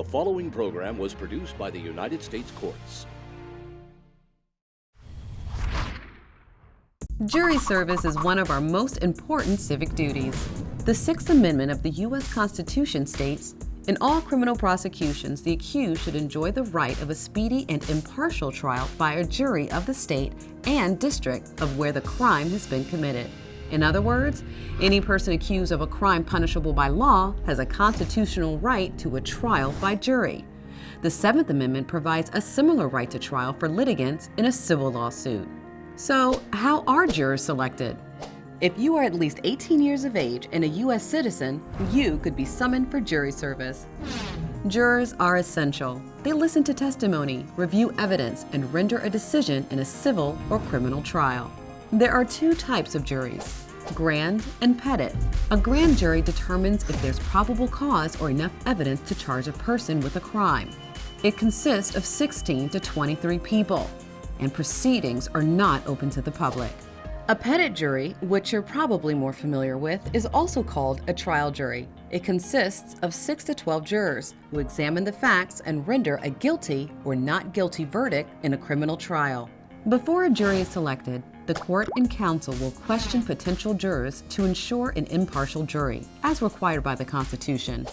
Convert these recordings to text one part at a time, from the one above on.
The following program was produced by the United States Courts. Jury service is one of our most important civic duties. The Sixth Amendment of the U.S. Constitution states, in all criminal prosecutions, the accused should enjoy the right of a speedy and impartial trial by a jury of the state and district of where the crime has been committed. In other words, any person accused of a crime punishable by law has a constitutional right to a trial by jury. The Seventh Amendment provides a similar right to trial for litigants in a civil lawsuit. So, how are jurors selected? If you are at least 18 years of age and a U.S. citizen, you could be summoned for jury service. Jurors are essential. They listen to testimony, review evidence, and render a decision in a civil or criminal trial. There are two types of juries, grand and petit. A grand jury determines if there's probable cause or enough evidence to charge a person with a crime. It consists of 16 to 23 people and proceedings are not open to the public. A petit jury, which you're probably more familiar with, is also called a trial jury. It consists of 6 to 12 jurors who examine the facts and render a guilty or not guilty verdict in a criminal trial. Before a jury is selected, the court and counsel will question potential jurors to ensure an impartial jury, as required by the Constitution.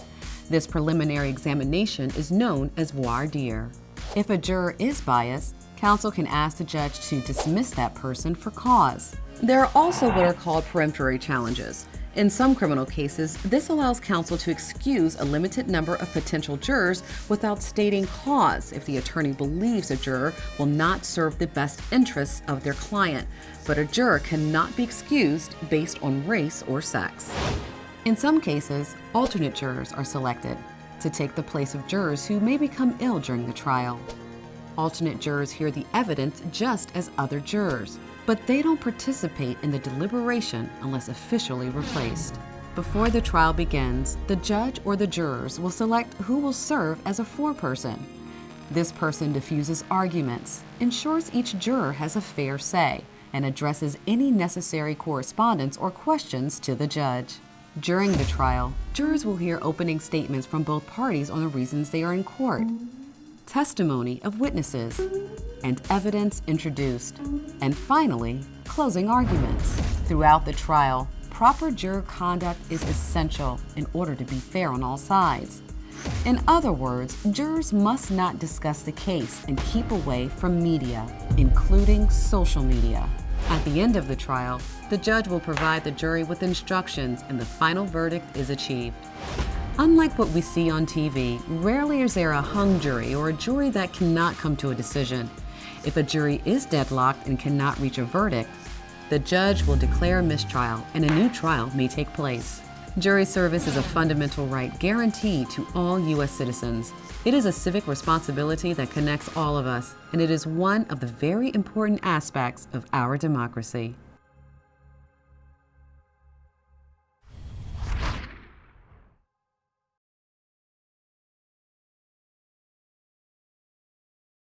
This preliminary examination is known as voir dire. If a juror is biased, counsel can ask the judge to dismiss that person for cause. There are also what are called peremptory challenges. In some criminal cases, this allows counsel to excuse a limited number of potential jurors without stating cause if the attorney believes a juror will not serve the best interests of their client, but a juror cannot be excused based on race or sex. In some cases, alternate jurors are selected to take the place of jurors who may become ill during the trial. Alternate jurors hear the evidence just as other jurors, but they don't participate in the deliberation unless officially replaced. Before the trial begins, the judge or the jurors will select who will serve as a foreperson. This person diffuses arguments, ensures each juror has a fair say, and addresses any necessary correspondence or questions to the judge. During the trial, jurors will hear opening statements from both parties on the reasons they are in court testimony of witnesses, and evidence introduced, and finally, closing arguments. Throughout the trial, proper juror conduct is essential in order to be fair on all sides. In other words, jurors must not discuss the case and keep away from media, including social media. At the end of the trial, the judge will provide the jury with instructions and the final verdict is achieved. Unlike what we see on TV, rarely is there a hung jury or a jury that cannot come to a decision. If a jury is deadlocked and cannot reach a verdict, the judge will declare a mistrial and a new trial may take place. Jury service is a fundamental right guaranteed to all U.S. citizens. It is a civic responsibility that connects all of us, and it is one of the very important aspects of our democracy.